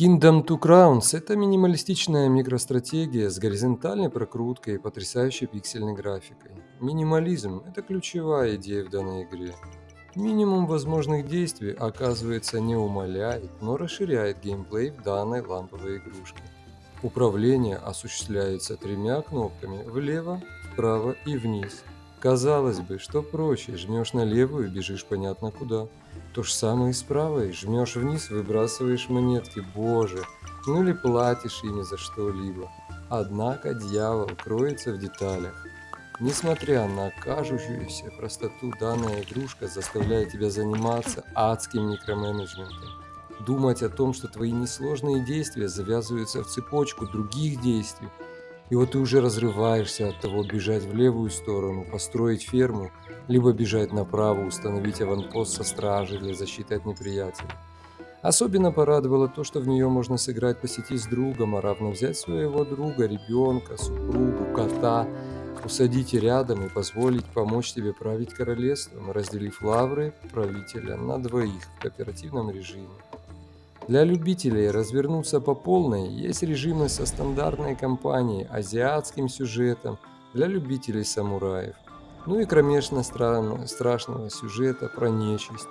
Kingdom Two Crowns– это минималистичная микростратегия с горизонтальной прокруткой и потрясающей пиксельной графикой. Минимализм – это ключевая идея в данной игре. Минимум возможных действий, оказывается, не умаляет, но расширяет геймплей в данной ламповой игрушке. Управление осуществляется тремя кнопками влево, вправо и вниз. Казалось бы, что проще, жмешь на левую и бежишь понятно куда. То же самое и с правой, жмешь вниз, выбрасываешь монетки, боже, ну или платишь ими за что-либо. Однако дьявол кроется в деталях. Несмотря на кажущуюся простоту, данная игрушка заставляет тебя заниматься адским микроменеджментом. Думать о том, что твои несложные действия завязываются в цепочку других действий, и вот ты уже разрываешься от того, бежать в левую сторону, построить ферму, либо бежать направо, установить аванпост со стражей для защиты от неприятелей. Особенно порадовало то, что в нее можно сыграть по сети с другом, а равно взять своего друга, ребенка, супругу, кота, усадить рядом и позволить помочь тебе править королевством, разделив лавры правителя на двоих в кооперативном режиме. Для любителей развернуться по полной есть режимы со стандартной кампанией, азиатским сюжетом, для любителей самураев, ну и кромешно страшного сюжета про нечисть.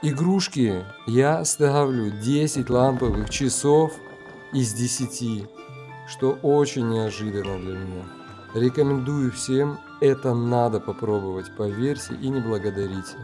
Игрушки я ставлю 10 ламповых часов из 10, что очень неожиданно для меня. Рекомендую всем, это надо попробовать, поверьте и не благодарите.